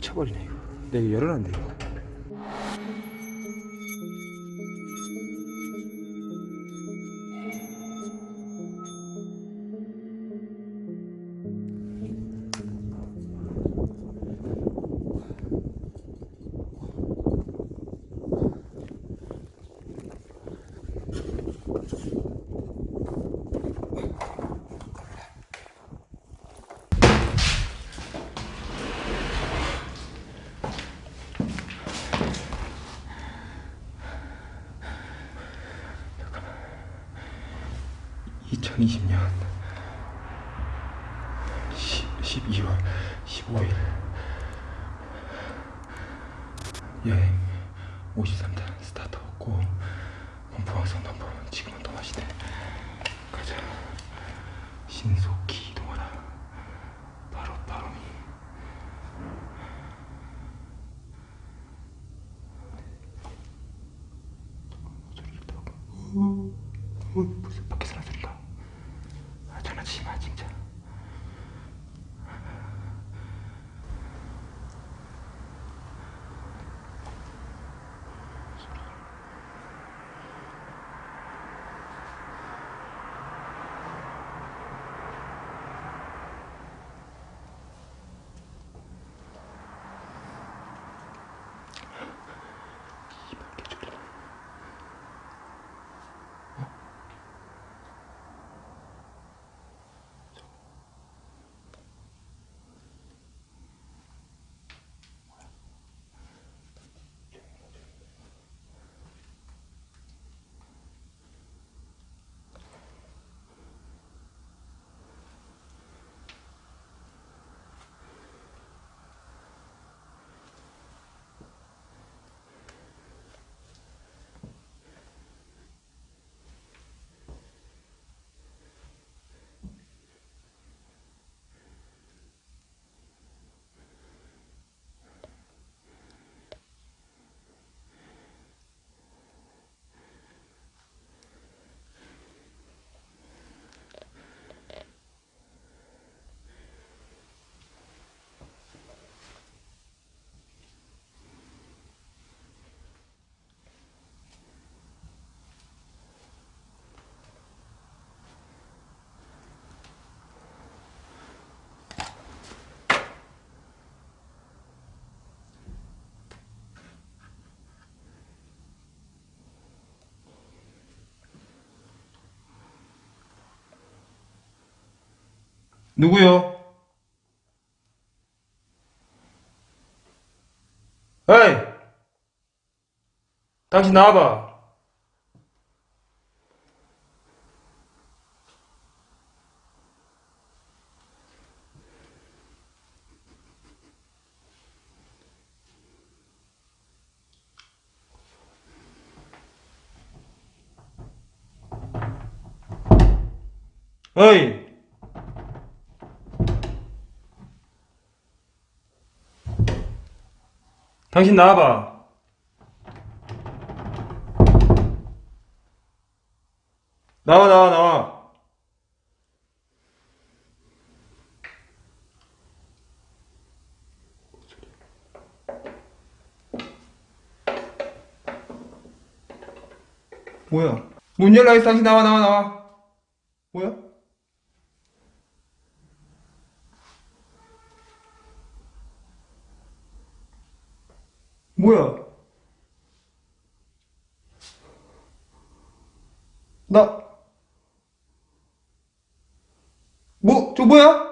미쳐버리네 이거. 내가 열어놨는데 이거 (2020년) 12월 15일 누구요? 에이! 당신 나와봐. 어이! 당신 나와봐. 나와, 나와, 나와. 뭐야? 문 열라 했어, 당신 나와, 나와, 나와. 뭐야? 뭐야? 나, 뭐, 저 뭐야?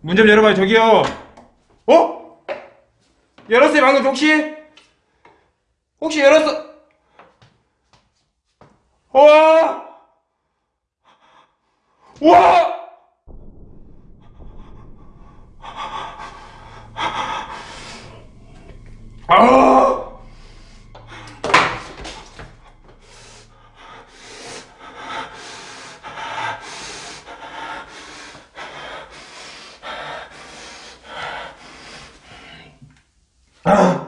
문 좀 열어봐요, 저기요. 어? 열었어요, 방금 혹시? 혹시 열었어? 와! 와! 아! 어?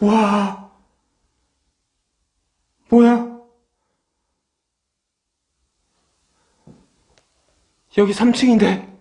와. 뭐야? 여기 3층인데.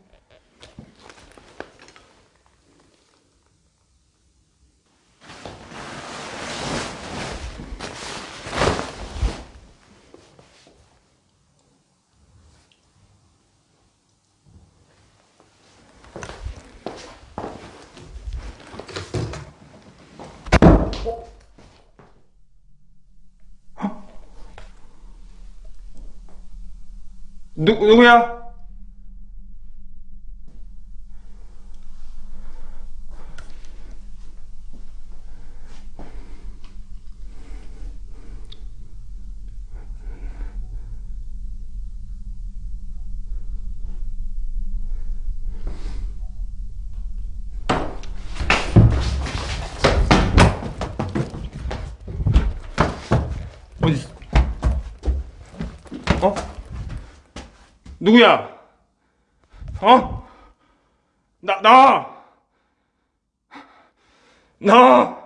누, 누구야? 어디 있어? 어? 누구야? 어? 나, 나! 나!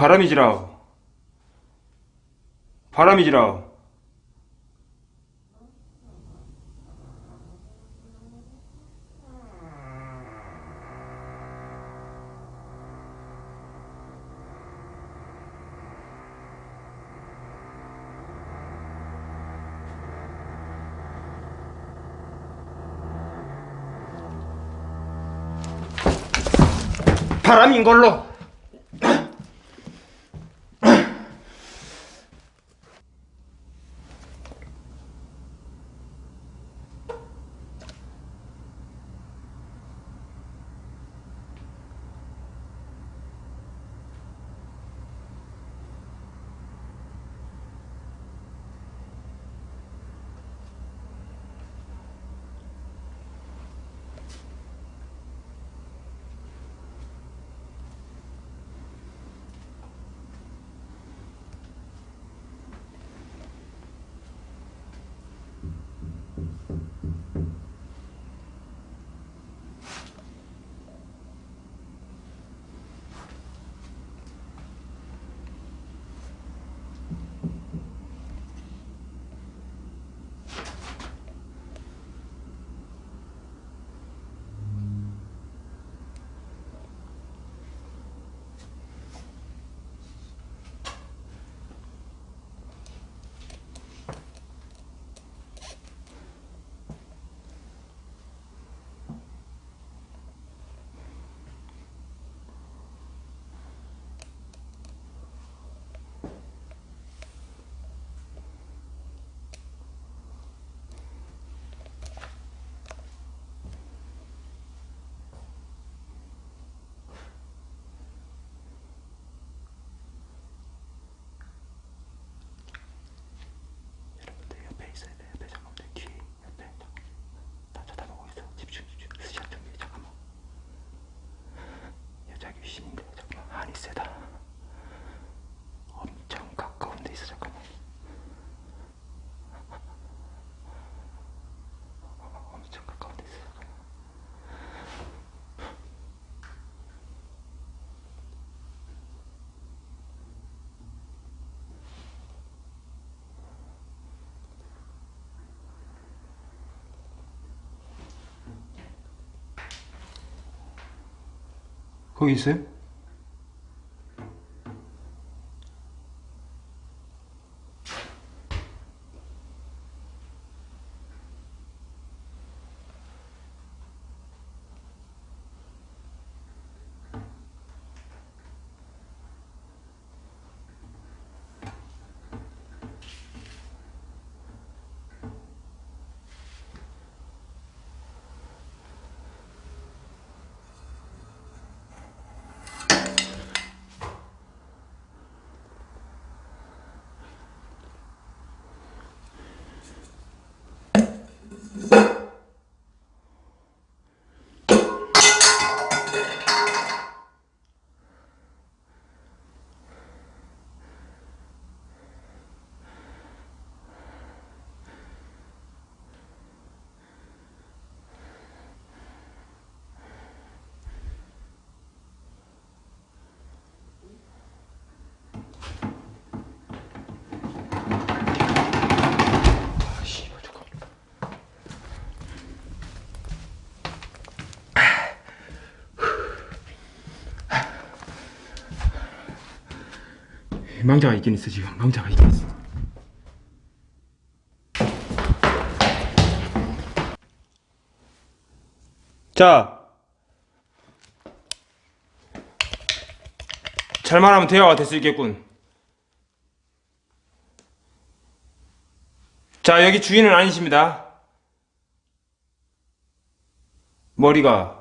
바람이지라. 바람이지라. 바람인 걸로. 거기 있어요? 망자가 있긴 있어 지금. 망자가 있긴 있어. 자. 잘만 하면 대화가 될 수 있겠군. 자 여기 주인은 아니십니다. 머리가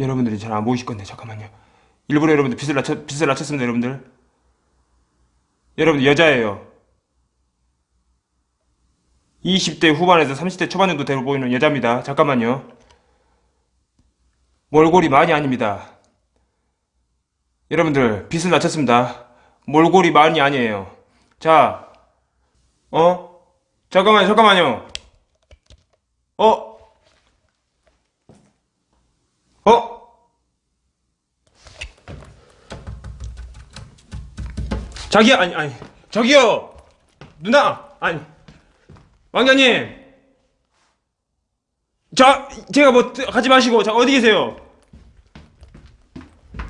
여러분들이 잘 안 보이실 건데 잠깐만요. 일부러 여러분들 빛을 낮췄 빛을 낮췄습니다, 여러분들. 여러분 여자예요. 20대 후반에서 30대 초반 정도 되어 보이는 여자입니다. 잠깐만요. 몰골이 많이 아닙니다. 여러분들 빛을 낮췄습니다. 몰골이 많이 아니에요. 자, 어? 잠깐만요, 잠깐만요. 어? 어? 자기야 아니 아니. 저기요! 누나! 아니. 왕자님! 자 제가 뭐 뜨- 가지 마시고 자 어디 계세요?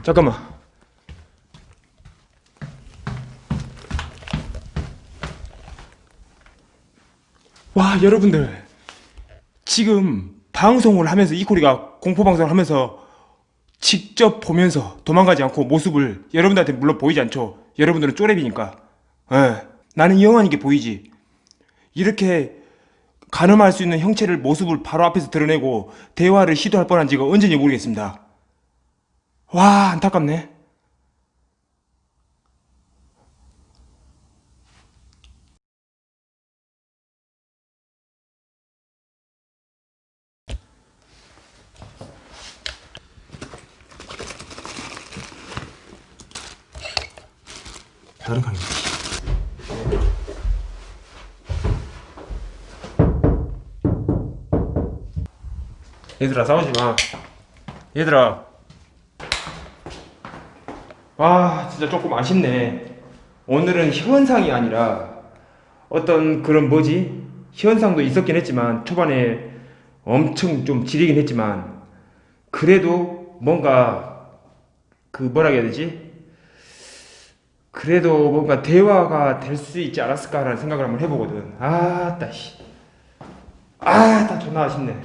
잠깐만. 와 여러분들. 지금 방송을 하면서 이코리가 공포 방송을 하면서 직접 보면서 도망가지 않고 모습을 여러분들한테 물론 보이지 않죠. 여러분들은 쪼렙이니까. 예. 나는 영원한 게 보이지. 이렇게 가늠할 수 있는 형체를 모습을 바로 앞에서 드러내고 대화를 시도할 뻔한 지가 언제인지 모르겠습니다. 와 안타깝네. 얘들아 싸우지 마. 얘들아. 와 진짜 조금 아쉽네. 오늘은 현상이 아니라 어떤 그런 뭐지 현상도 있었긴 했지만 초반에 엄청 좀 지리긴 했지만 그래도 뭔가 그 뭐라 해야 되지 그래도 뭔가 대화가 될 수 있지 않았을까라는 생각을 한번 해보거든. 아따 씨. 아따 존나 아쉽네.